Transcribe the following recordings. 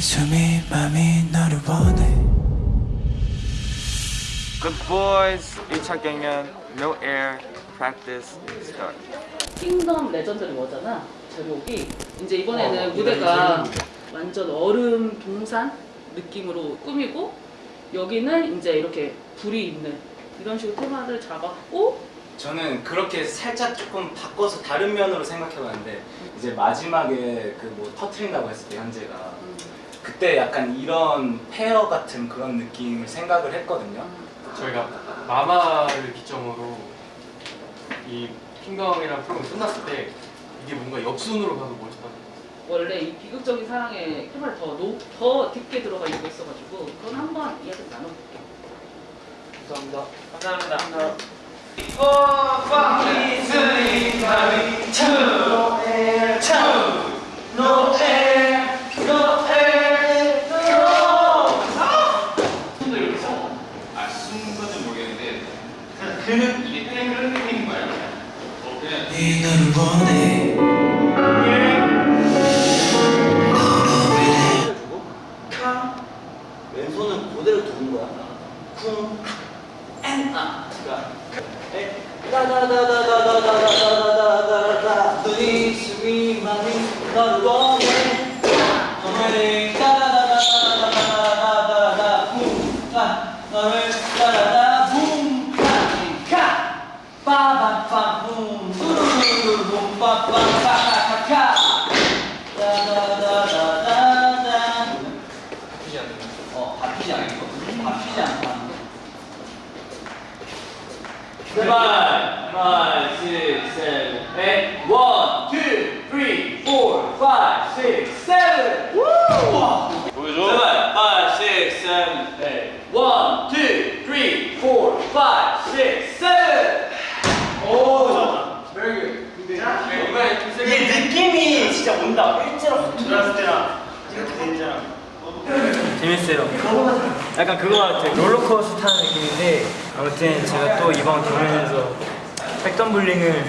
숨이 맘이 너를 원해. Good boys 1차 경연 No air practice start. 킹덤 레전드를 뭐잖아 제목이. 이제 이번에는 무대가 완전 얼음 동산 느낌으로 꾸미고 여기는 이제 이렇게 불이 있는 이런 식으로 테마를 잡았고 저는 그렇게 살짝 조금 바꿔서 다른 면으로 생각해봤는데 이제 마지막에 그 뭐 터트린다고 했을 때 현재가 음, 그때 약간 이런 페어 같은 그런 느낌을 생각을 했거든요. 저희가 마마를 기점으로 이 킹덤이랑 프로그램 끝났을 때 이게 뭔가 역순으로 가서 멋있다. 원래 이 비극적인 사랑의 테마를 더, 노, 더 깊게 들어가 있고 있어가지고 그건 한번 이야기 나눠볼게요. 감사합니다. 감사합니다. 이 One, two, three, four, five, six, seven. 오, very good. 이게 느낌이 진짜 온다. 일제로 확 들어왔을 때랑 이렇게 되잖아. 재밌어요. 약간 그거 같아요. 롤러코스터 타는 느낌인데 아무튼 제가 또 이번 경연에서 백덤블링을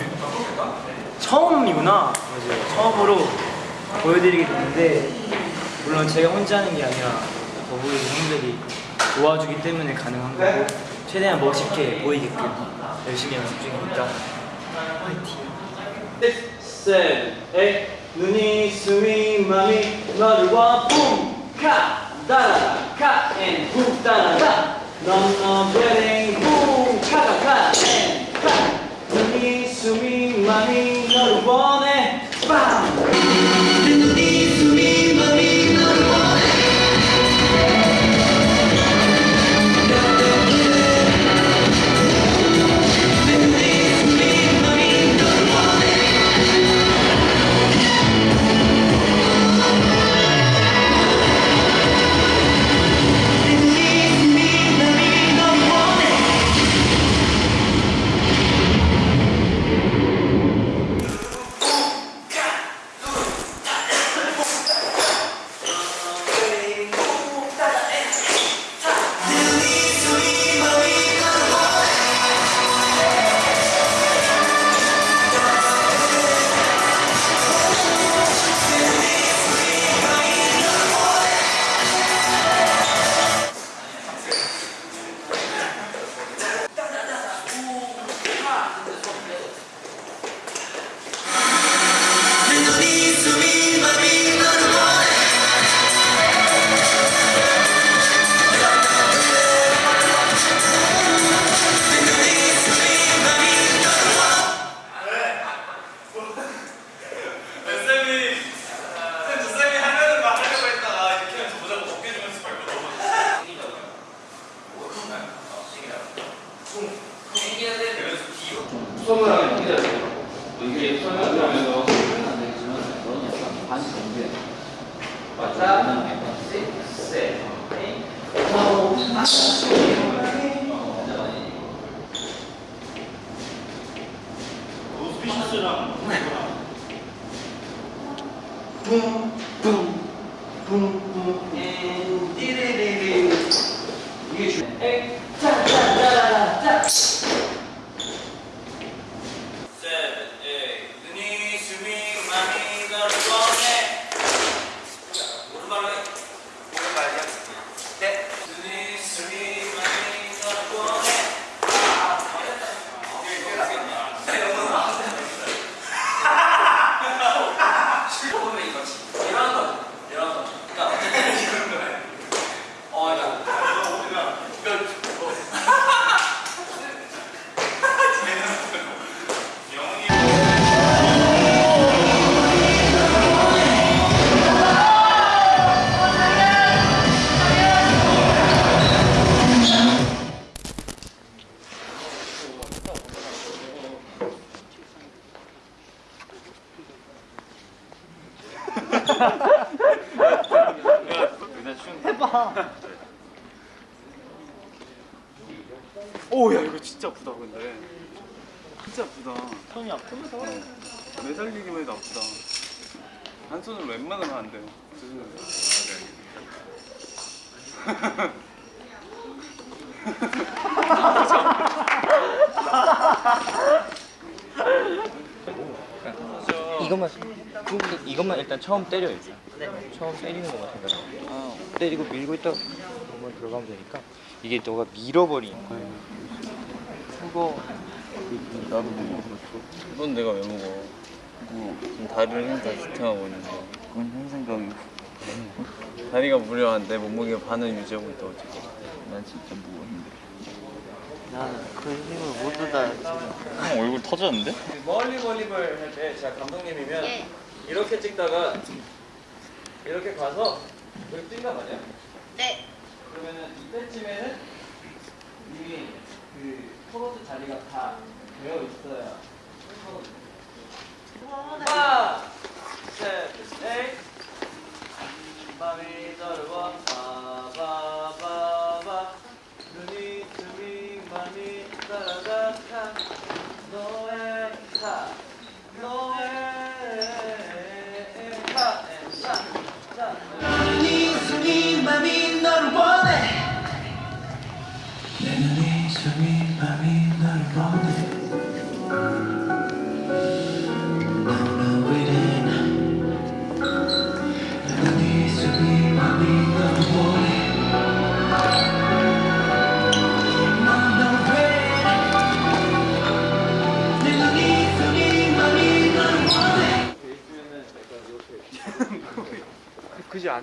처음이구나. 맞아요. 처음으로 보여드리게 됐는데 물론 제가 혼자 하는 게 아니라 더보이 형들이 도와주기 때문에 가능한 거고 최대한 멋있게 보이게끔 열심히 연습 중이니까 화이팅! seven, eight. 눈이 숨이 맘이 너를 와 붐, 카, 따라다, 카, 앤, 붐, 따라다. 넌너 베링, 붐, 카가, 카, 손으로 웬만하면 안 돼요. 이것만 이것만 일단 처음 때려 일단. 처음 때리는 것만 생각해 때리고 밀고 있다가 한번 들어가면 되니까 이게 너가 밀어버리는 거야 그거 나도 못 먹어. 넌 내가 왜 먹어 뭐 지금 다리를 힘다 지탱하고 있는데 그건 형 생각이고. 다리가 무려 내 몸무게 반을 유지하고 있다 어쨌든 난 진짜 무거워 힘들어 나는 그 힘을 모두 다형 얼굴 터졌는데? 멀리 멀리볼 할 때 제가 감독님이면 이렇게 찍다가 이렇게 가서 여기 뛴단 말이야. 네. 그러면은 이때쯤에는 이미 그 포로트 자리가 다 되어 있어야 눈이 숨이 맘이 너를 원해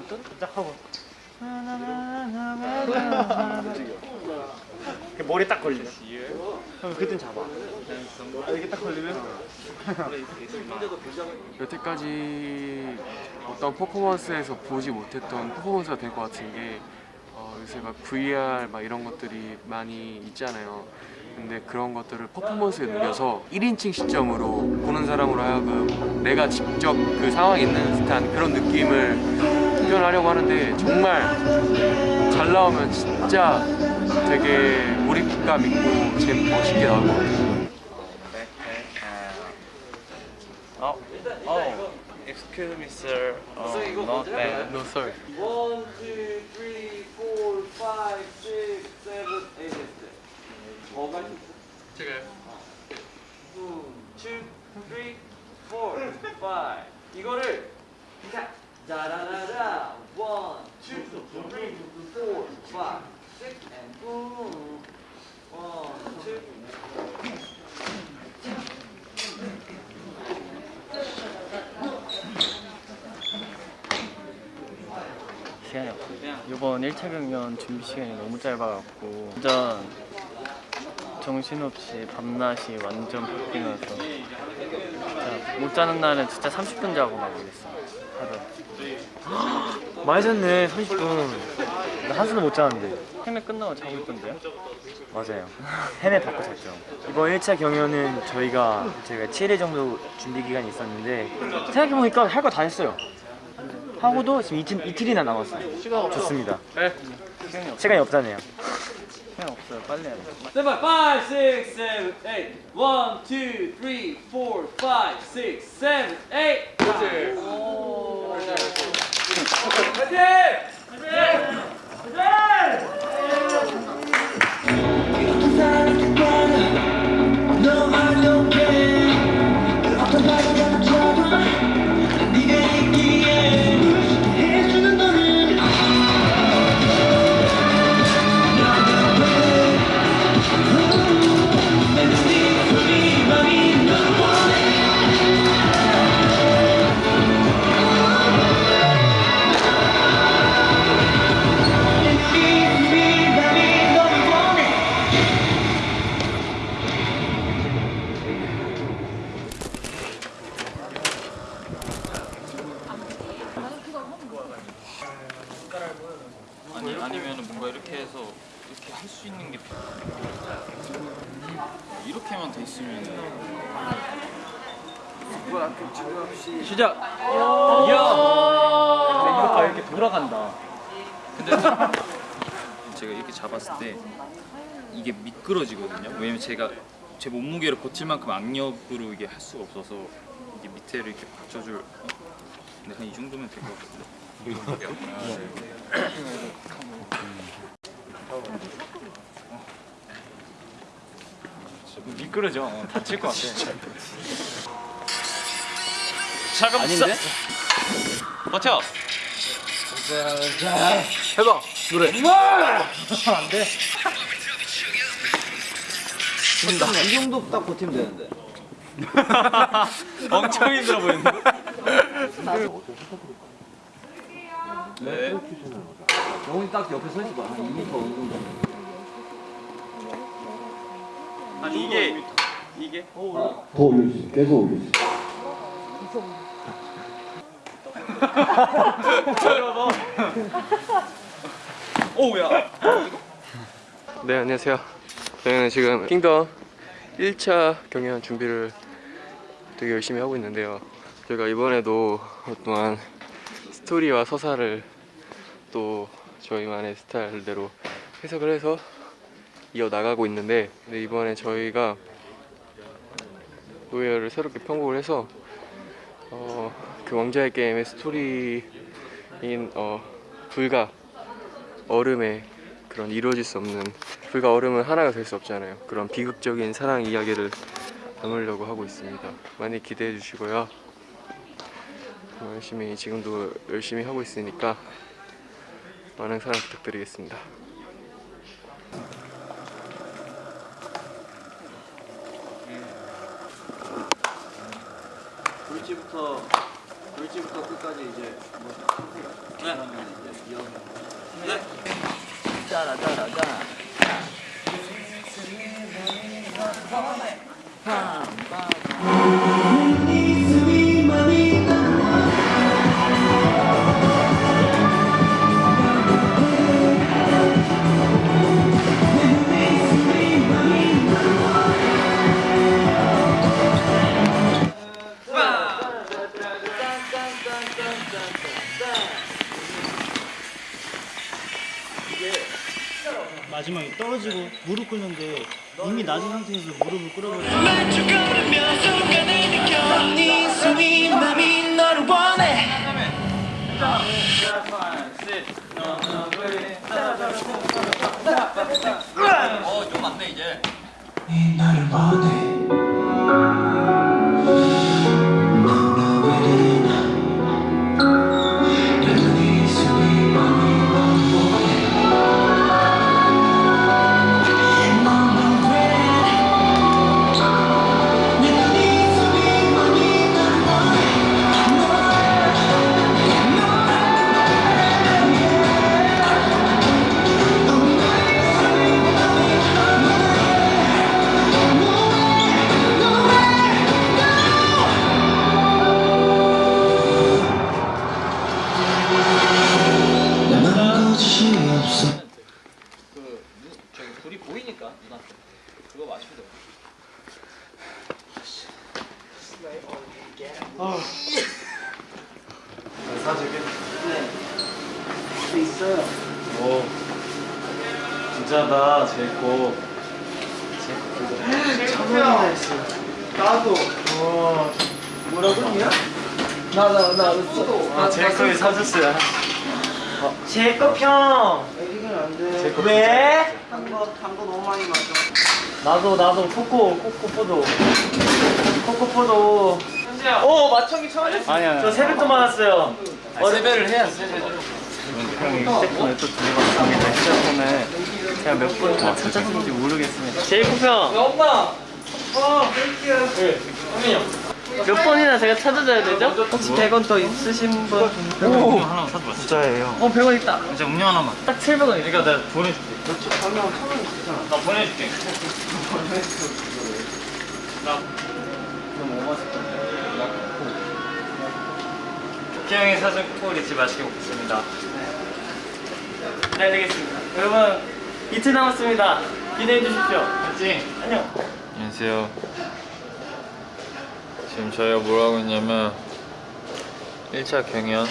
떴? 딱 하고. 머리 딱 걸리네 그럼 그땐 잡아. 이렇게 딱 걸리면? 여태까지 어떤 퍼포먼스에서 보지 못했던 퍼포먼스가 될 것 같은 게 어, 요새 막 VR 막 이런 것들이 많이 있잖아요. 근데 그런 것들을 퍼포먼스에 녹여서 1인칭 시점으로 보는 사람으로 하여금 내가 직접 그 상황에 있는 듯한 그런 느낌을 표현하려고 하는데 정말 잘 나오면 진짜 되게 몰입감 있고 제 멋있게 나올 것 같아요 어? 어. excuse me sir. Uh, not bad. No sir. 1, 2, 3, 4, 5, 6, 7, 8. 제가요? 1, 2, 3, 4, 5 이거를 자라라라 1, 2, 3, 4, 5, 6 and boom 1, 2 시간이 없고 이번 1차 경연 준비 시간이 너무 짧아갖고 완전 정신없이 밤낮이 완전 바뀌면서 진짜 못 자는 날은 진짜 30분 자고 막 이랬어. 하루 많이 잤네 30분. 나 한숨도 못 자는데. 해매 끝나고 자고 있던데요? 맞아요. 해내 받고 잤죠. 이번 1차 경연은 저희가 저희가 7회 정도 준비 기간이 있었는데 생각해보니까 할 거 다 했어요. 하고도 지금 이틀, 이틀이나 남았어요. 좋습니다. 시간이 없다네요 시간 없어요 빨리 해야 돼 세븐, five, six, seven, eight. One, two, three, four, five, six, seven, eight. 그렇지. 오. 화이팅! 제 몸무게를 버틸 만큼 악력으로 이게 할 수가 없어서 이게 밑에를 이렇게 받쳐줄. 근데 한 이 정도면 될 것 같은데. 미끄러져. 어, 다칠 것 같아. 잠깐 아닌데? 버텨. 해봐 노래. 안 돼. 이 정도 딱 버티면 되는데 엄청 힘들어 보이는데. 네. 영훈이 딱 옆에 서 있어봐 한 2m 어느 정도 아니 이게 이게 더 올려주세요 계속 올려주세요 오야. 네 안녕하세요. 저희는 지금 킹덤 1차 경연 준비를 되게 열심히 하고 있는데요. 저희가 이번에도 또한 스토리와 서사를 또 저희만의 스타일대로 해석을 해서 이어 나가고 있는데 근데 이번에 저희가 No Air를 새롭게 편곡을 해서 어, 그 왕좌의 게임의 스토리인 어, 불가 얼음의 그런 이루어질 수 없는 불과 얼음은 하나가 될 수 없잖아요. 그런 비극적인 사랑 이야기를 담으려고 하고 있습니다. 많이 기대해 주시고요. 어, 열심히 지금도 열심히 하고 있으니까 많은 사랑 부탁드리겠습니다. 돌지부터 돌지부터 끝까지 이제 뭐 네. 짜라 짜라짜 마지막에 코코 코코포도. 코코포도. 오 마청이 처음 했어 아니야 저 세뱃돈 받았어요. 세배를 해야 세배 형이 휴대폰을 또 들어갔습니다. 휴대폰을 제가 몇번 찾았는지 모르겠습니다. 제이콥 형 엄마. 어 땡큐. 네 선민이 몇 번이나 제가 찾아줘야 되죠? 혹시 100원 더 있으신 분? 오 하나만 사줘 부자예요 어 100원 있다. 이제 음료 하나만. 딱 700원 그러니까 내가 보내줄게 그렇지 가면 천원 있잖아 나 보내줄게. 나 너무 뭐 맛있던데 태영이 사준 잊지 마시게 먹겠습니다. 네, 알겠습니다. 여러분 이틀 남았습니다. 기대해 주십시오. 알지? 안녕. 안녕하세요. 지금 저희가 뭘 하고 있냐면 1차 경연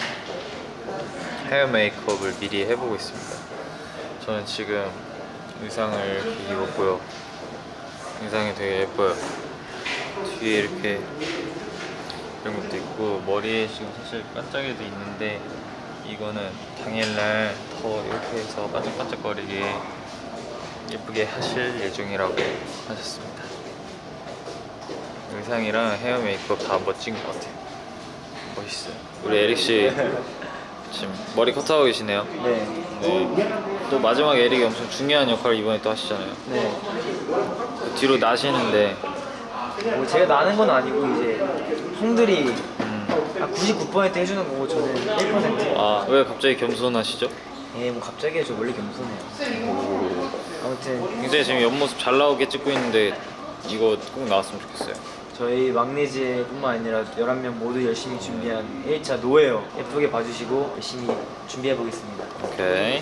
헤어 메이크업을 미리 해보고 있습니다. 저는 지금 의상을 입었고요. 의상이 되게 예뻐요. 뒤에 이렇게 이런 것도 있고 머리에 지금 사실 반짝이도 있는데 이거는 당일날 더 이렇게 해서 반짝반짝거리게 예쁘게 하실 예정이라고 하셨습니다. 의상이랑 헤어 메이크업 다 멋진 것 같아요. 멋있어요. 우리 에릭 씨 지금 머리 커트하고 계시네요. 네. 네. 또 마지막에 에릭이 엄청 중요한 역할을 이번에 또 하시잖아요. 네. 그 뒤로 나시는데 뭐 제가 나는 건 아니고 이제 형들이 음, 한99% 해주는 거고 저는 1%. 아왜 갑자기 겸손하시죠? 예, 뭐 갑자기 저 원래 겸손해요. 아무튼 굉장히 지금 옆모습 잘 나오게 찍고 있는데 이거 꼭 나왔으면 좋겠어요. 저희 막내즈뿐만 아니라 11명 모두 열심히 준비한 1차 노예요. 예쁘게 봐주시고 열심히 준비해 보겠습니다. 오케이.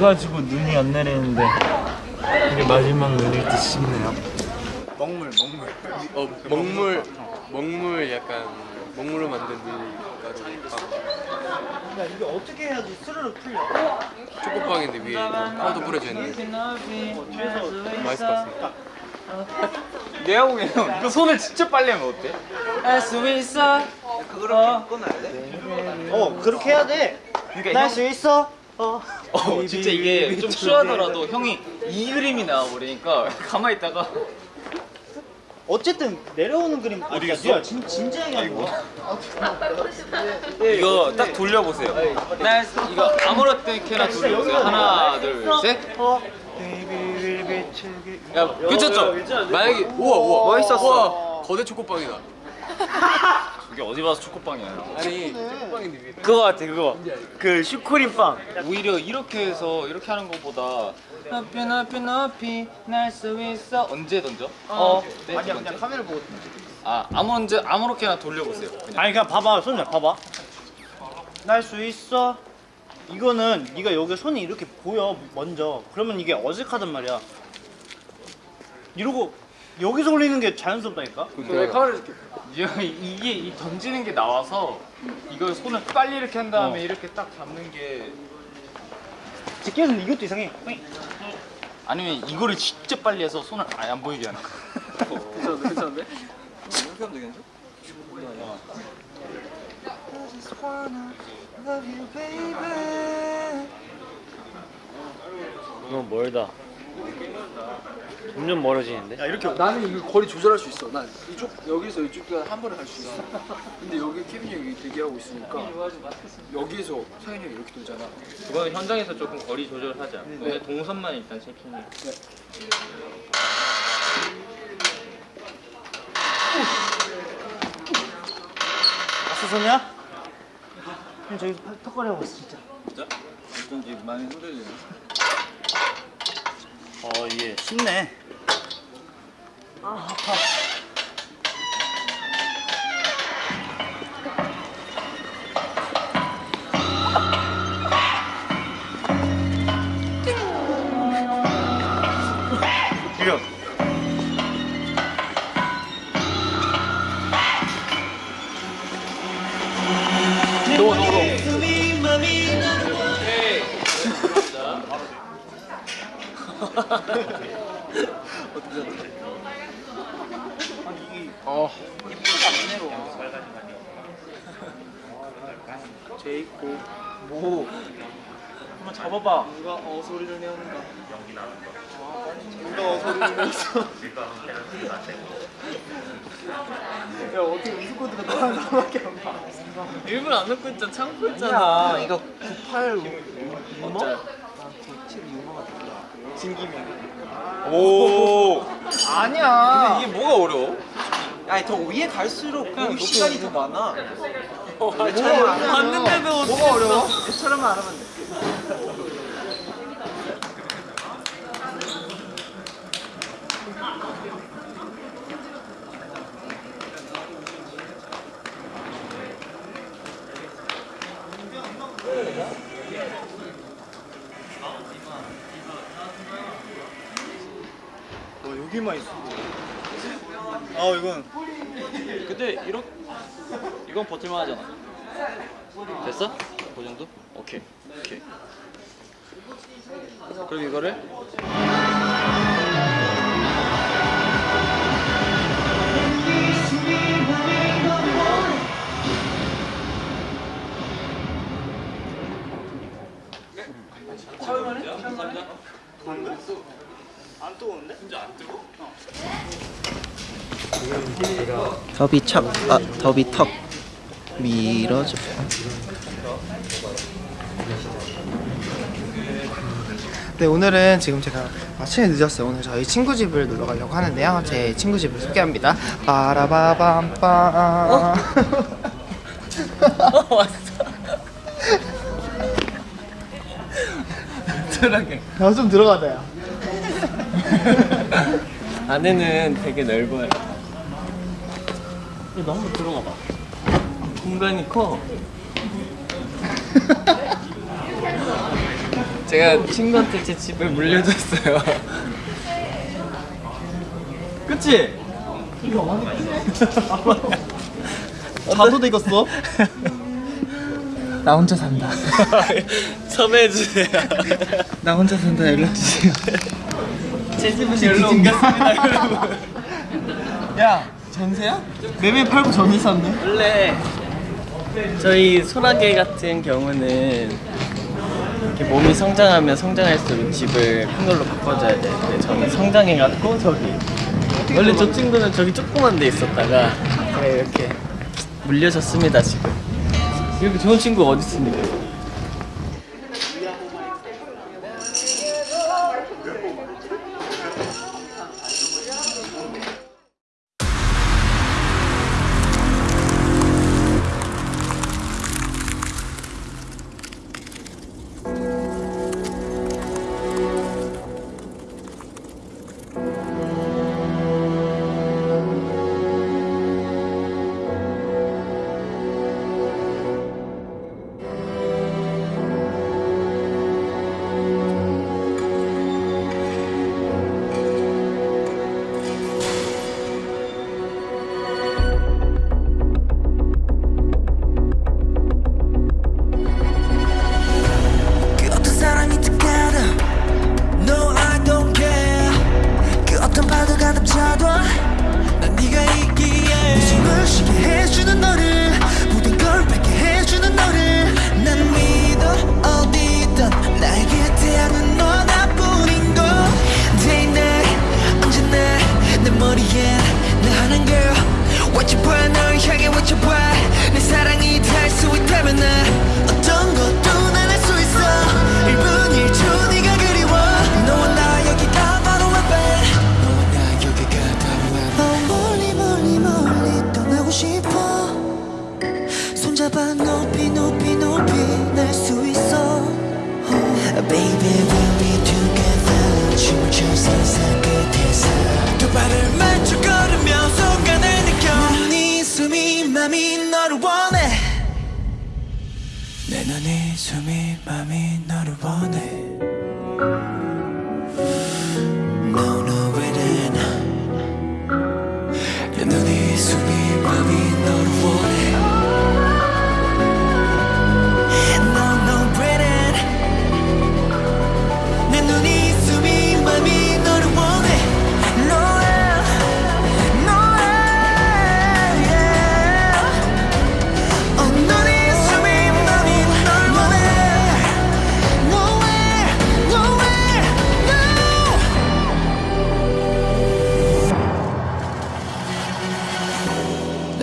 봄 돼가지고 눈이 안 내리는데 이게 마지막 내릴 듯 싶네요. 먹물 먹물 어 먹물 먹물 약간 먹물로 만든 밀가루 야 이게 어떻게 해야지 스르륵 풀려? 초코빵인데 위에 파우더 뿌려져 있는 맛있을 것 같습니다 내가 보기엔 형 이거 손을 진짜 빨리 하면 어때? 할수 있어 그거를 꺼놔야 돼? 어 그렇게 해야 돼. 그러니까 날수 있어. 어. 어 진짜 이게 좀 쉬하더라도 형이 이 그림이 나와버리니까 가만히 있다가. 어쨌든 내려오는 그림 어디 갔어? 진 진지하게 하는 거야. 이거 딱 돌려보세요. 날 수- 이거 아무렇게나 돌려보세요. 하나 둘셋. 어. 야, 괜찮죠? 만약에 우와 우와. 멋있었어. 우와 거대 초코빵이다 이게 어디 봐서 초코빵이야 아니 초코빵인데 그거 같아 그거 그 슈크림 빵 오히려 이렇게 해서 이렇게 하는 것보다 높이 높이 높이 날 수 있어 언제 던져? 어 네, 아니야? 그냥 카메라 보고. 아 아무 언제 아무렇게나 돌려보세요 그냥. 아니 그냥 봐봐 손을 봐봐. 날 수 있어. 이거는 네가 여기 손이 이렇게 보여 먼저. 그러면 이게 어색하단 말이야. 이러고 여기서 올리는 게 자연스럽다니까. 왜 카메라 이렇게 이게, 이게 이 던지는 게 나와서 이걸 손을 빨리 이렇게 한 다음에 이렇게 딱 잡는 게 직계에서는 이것도 이상해. 아니면 이거를 진짜 빨리 해서 손을 아예 안 보이게 하는 거 괜찮은데 괜찮은데? 이렇게 하면 되겠죠? 너무 멀다. 점점 멀어지는데? 야 이렇게 나는 이거 거리 조절할 수 있어. 난 이쪽 여기서 이쪽까지 한 번에 갈 수 있어. 근데 여기 케빈 형이 대기하고 있으니까 여기에서 상현이 형이 이렇게 돌잖아. 그건 현장에서 조금 거리 조절하자 근데 동선만 일단 체킹해 아스소냐? 형 저기 턱걸이 하고 있어 진짜. 진짜? 어쩐지 많이 흔들리네 어 이게 쉽네. 아 아파. 아니 이게 어. 예쁘지 않네로. 제 있고 뭐 한번 잡아봐. 누가 어 소리를 내는가? 연기 나는 거. 누가 어 소리를 내서? 야 어떻게 우스코드가 너한 사람밖에 안 봐. 일부러 안 넣고 있잖아. 참고 야 이거 98 유머? 97 유머가 뭐야? 진기미. 오. 아니야. 근데 이게 뭐가 어려워? 아니 더 위에 갈수록 보는 시간이 더 많아. 봤는데도 뭐가 어려워? 애처럼만 알아면 돼. 와 여기만 있어. 아 이건 근데 이런 이건 버틸만 하잖아. 됐어? 그 정도? 오케이. 오케이. 그럼 이거를 안 뜨거운데? 진짜 안 뜨거? 더비 척, 아 더비 턱 밀어줘. 네 오늘은 지금 제가 아침에 늦었어요. 오늘 저희 친구 집을 놀러 가려고 하는데요. 제 친구 집을 소개합니다. 빠라바밤빰. 어? 왔어. 들어가게. 나좀 들어가자요. 안에는 되게 넓어요. 너 한번 들어가 봐. 공간이 커. 제가 친구한테 제 집을 물려줬어요. 그치? 자도 되겠어? 나 혼자 산다. 섭외해주세요. 나 혼자 산다 연락 주세요. 제 집은 열로 옮겼습니다, 여러분. 야 전세야? 매매 팔고 전세 샀네. 원래 저희 소라게 같은 경우는 이렇게 몸이 성장하면 성장할수록 집을 큰 걸로 바꿔줘야 되는데 저는 성장해갖고 저기 원래 저 친구는 저기 조그만 데 있었다가 이렇게 물려줬습니다 지금 이렇게 좋은 친구 어디 있습니까?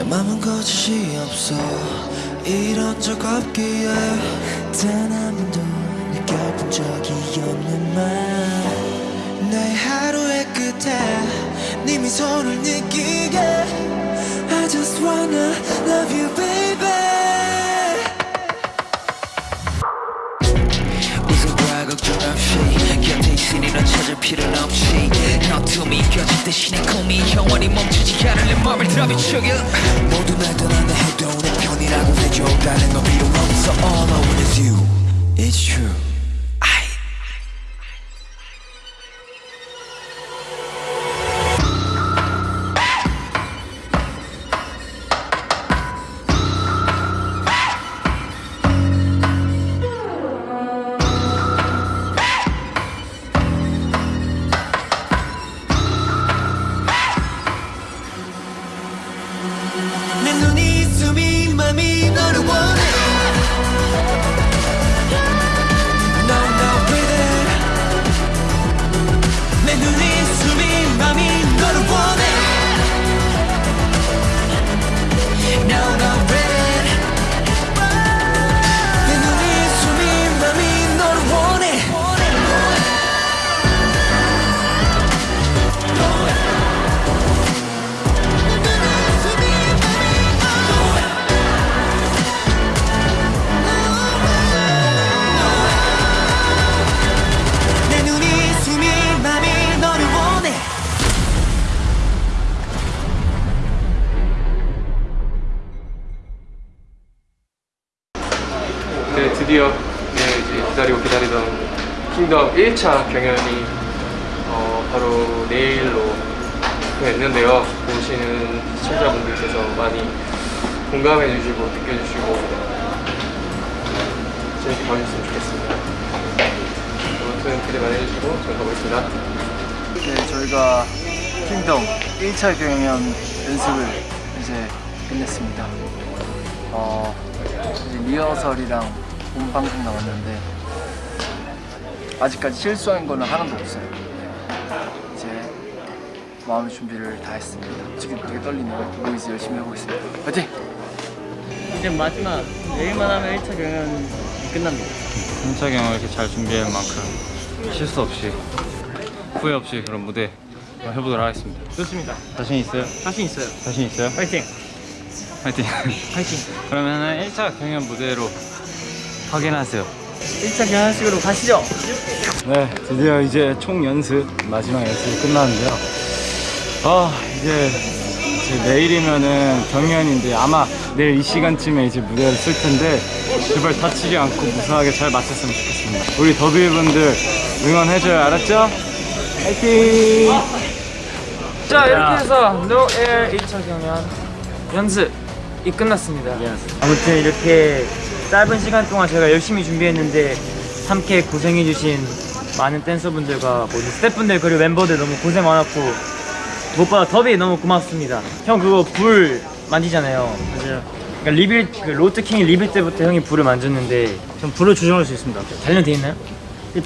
맘은 거짓이 없어. 이런 적 없기에 단 한 번도 느껴본 적이 없는 맘내 하루의 끝에 네 미소를 느끼게. I just wanna love you baby. 넌 찾을 필요는 없지. 어둠이 껴질 대신에 꿈이 영원히 멈추지 않을 내 맘을 드라비추게. 모두 날 떠난다 해도 내 편이라고 해줘. 다른 건 필요 없어. All I want is you. It's true 1차 경연이 어, 바로 내일로 됐는데요. 보시는 시청자분들께서 많이 공감해 주시고 느껴주시고 재밌게 봐주셨으면 좋겠습니다. 아무튼 기대 많이 해주시고 저는 가보겠습니다. 네, 저희가 킹덤 1차 경연 연습을 이제 끝냈습니다. 어, 이제 리허설이랑 본 방송 나왔는데 아직까지 실수한 거는 하나도 없어요. 이제 마음의 준비를 다 했습니다. 지금 되게 떨리네요. 보이즈 열심히 하고 있습니다. 화이팅! 이제 마지막 내일만 하면 1차 경연이 끝납니다. 1차 경을 이렇게 잘 준비할 만큼 실수 없이 후회 없이 그런 무대 해보도록 하겠습니다. 좋습니다. 자신 있어요? 자신 있어요. 자신 있어요? 파이팅! 파이팅! 파이팅! 그러면은 1차 경연 무대로 확인하세요. 1차 경연식으로 가시죠. 네, 드디어 이제 총 연습 마지막 연습이 끝났는데요. 아 이제, 이제 내일이면은 경연인데 아마 내일 이 시간쯤에 이제 무대를 쓸 텐데 제발 다치지 않고 무사하게 잘 마쳤으면 좋겠습니다. 우리 더비 분들 응원해줘요, 알았죠? 화이팅! 자 이렇게 해서 Air 1차 경연 연습 이 끝났습니다. 아무튼 이렇게 짧은 시간 동안 제가 열심히 준비했는데 함께 고생해주신 많은 댄서분들과 모든 스태프분들 그리고 멤버들 너무 고생 많았고 무엇보다 더비 너무 고맙습니다. 형 그거 불 만지잖아요. 맞아요. 그러니까 리빌 그 로트킹 리빌 때부터 형이 불을 만졌는데 전 불을 조정할 수 있습니다. 단련돼 있나요?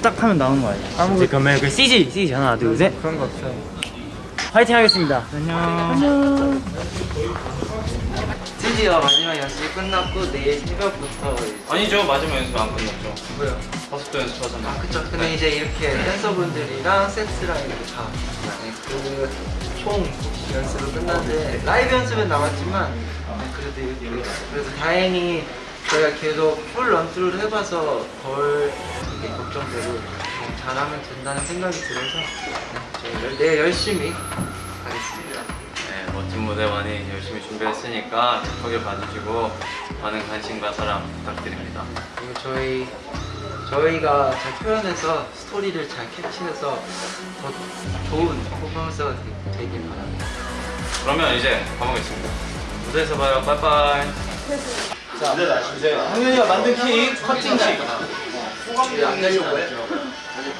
딱 하면 나오는 거 아니에요? 아무 그러면 그 CG CG 하나 둘 셋. 그런 거 없어요. 화이팅 하겠습니다. 안녕. 안녕. 드디어 마지막 연습이 끝났고 내일 새벽부터 아니죠, 마지막 연습 안 끝났죠. 뭐요? 다섯 번 연습하잖아. 아 그쵸 근데 이제 이렇게 댄서분들이랑 세트랑 이렇게 다 그총 연습을 끝났는데 라이브 연습은 남았지만 네, 그래도 이렇게 그래서 다행히 저희가 계속 풀 런투를 해봐서 덜 걱정되고 잘하면 된다는 생각이 들어서 네, 저희 내일 열심히 네, 멋진 무대 많이 열심히 준비했으니까 착하게 봐주시고 많은 관심과 사랑 부탁드립니다. 그리고 저희 저희가 잘 표현해서 스토리를 잘 캐치해서 더 좋은 퍼포먼스가 되- 되길 바랍니다. 그러면 이제 가보겠습니다. 무대에서 봐요. 빠이빠이. 자, 이제 황현이가 만든 케이크.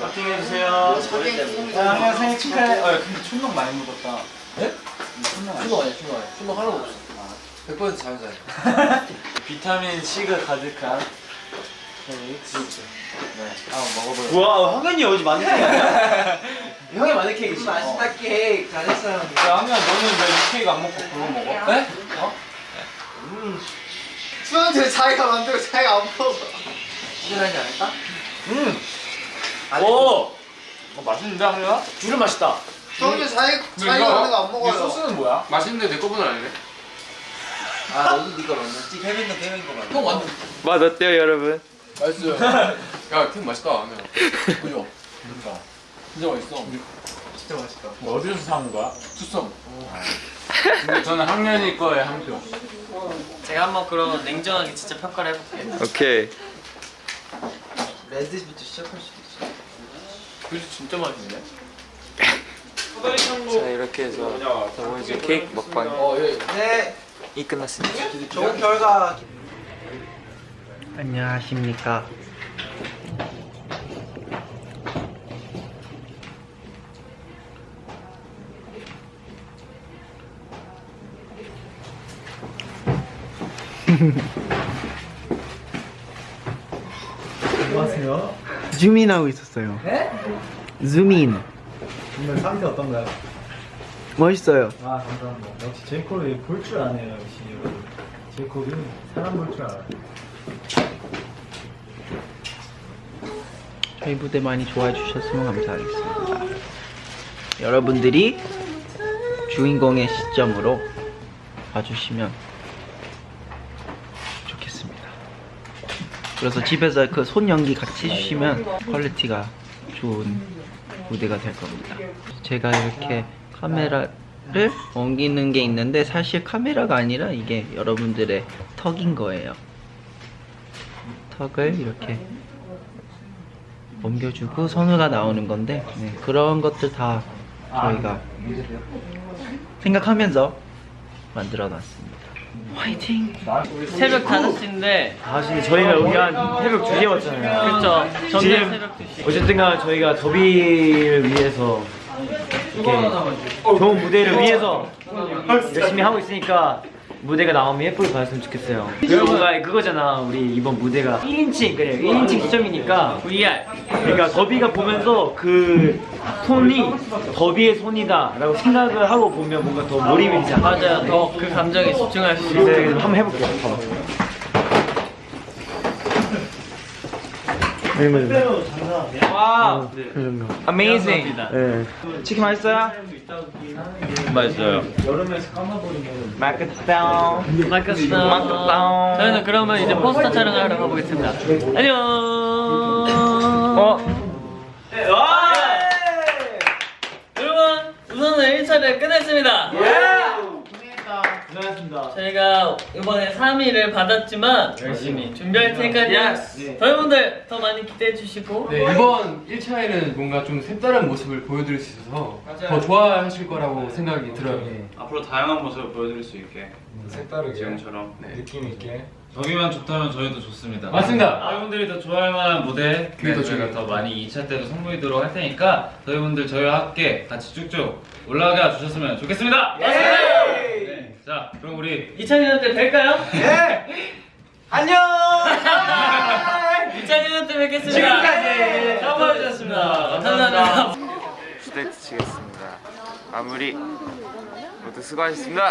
커팅 해주세요. 자, 황현 생일 축하해. 어, 근데 촌농 많이 묻었다. 네? 촌농 아니야? 촌농 아니야. 촌농 하나도 없어. 100% 자연사예요. 비타민 C가 가득한 케이크. 네, 한번 먹어보요. 우와 황현이 어제 만든 케이크 아니야? 형이 만든 케이크 지. 맛있다 케이크 잘했어요. 야, 황현 너는 왜 이 케이크 안 먹고 그거 먹어? 네? 어? 수현이 자기가 만들고 자기가 안 먹어. 특별하지 않을까? 음. 오. 어, 맛있는데 하루야? 둘은 맛있다. 형님 사이 사이? 먹는 거 안 먹어요. 이 소스는 뭐야? 맛있는데 내 거보다 아니네. 아 너도 네가 먹는지 케빈도 케빈 거 맞아 형 완전 맛 어때요 여러분? 맛있어요. 야, 캠 맛있다. 그죠? 진짜. 진짜 맛있어. 진짜 맛있다. 뭐 어디서 사온 거야? 투썸. 근데 저는 학년이 거에 한 표. 제가 한번 그럼 냉정하게 진짜 평가를 해볼게요. 오케이. red부터 시작할 수 있어. 그지 진짜 맛있네. 자 이렇게 해서 더보이즈 케이크 먹방이 어, 예. 네. 끝났습니다 좋은 결과. 안녕하십니까. 안녕하세요. 줌인하고 있었어요. 네? 줌인. 오늘 상태 어떤가요? 멋있어요. 아 감사합니다. 역시 제이콥이 볼 줄 아네요 역시. 제이콥이 사람 볼 줄 알아요. 저희 무대 많이 좋아해 주셨으면 감사하겠습니다. 여러분들이 주인공의 시점으로 봐주시면 좋겠습니다. 그래서 집에서 그 손 연기 같이 해주시면 quality가 좋은 무대가 될 겁니다. 제가 이렇게 카메라를 옮기는 게 있는데 사실 카메라가 아니라 이게 여러분들의 턱인 거예요. 턱을 이렇게 옮겨주고 선우가 나오는 건데 네, 그런 것들 다 저희가 생각하면서 만들어 놨습니다. 화이팅! 새벽 5시인데 사실 저희가 여기 한 새벽 2시에 왔잖아요. 그쵸. 전날 지금 새벽 2시. 어쨌든간 저희가 더비를 위해서 이렇게 좋은 무대를 위해서 열심히 하고 있으니까 무대가 나오면 예쁘게 봤으면 좋겠어요. 뭔가 그거잖아. 우리 이번 무대가 1인칭 그래 1인칭 시점이니까 VR. 그러니까 더비가 보면서 그 손이 더비의 손이다 라고 생각을 하고 보면 뭔가 더 몰입이 되지 않아? 맞아요. 더 그 감정에 집중할 수 있어요. 네, 한번 해볼게요. 와. Amazing. 네. 치킨 맛있어요? 맛있어요. 맛있다. 마크스다. 맛있다. 저희는 그러면 이제 포스터 촬영을 하러 가보겠습니다. 안녕. 어? 우선은 1차를 끝냈습니다. 고생하셨습니다. 저희가 이번에 3위를 받았지만 열심히 준비할 테니까요. 여러분들 더 많이 기대해 주시고. 네, 이번 1차에는 뭔가 좀 색다른 모습을 보여드릴 수 있어서 더 좋아하실 거라고 생각이 들어요. 앞으로 다양한 모습을 보여드릴 수 있게 색다르게 지금처럼. 느낌 있게. 저기만 좋다면 저희도 좋습니다. 맞습니다. 여러분들이 더 좋아할 만한 무대 그게 더 저희가 중요해요. 더 많이 2차 때도 선보이도록 할 테니까 저희분들 저희와 함께 같이 쭉쭉 올라가 주셨으면 좋겠습니다. 네. 자, 그럼 우리 2000년 때 뵐까요? 네. 안녕. 2000년 때 뵙겠습니다. 지금까지 수고하셨습니다. 감사합니다. 스테이트 치겠습니다. 마무리 모두 수고하셨습니다.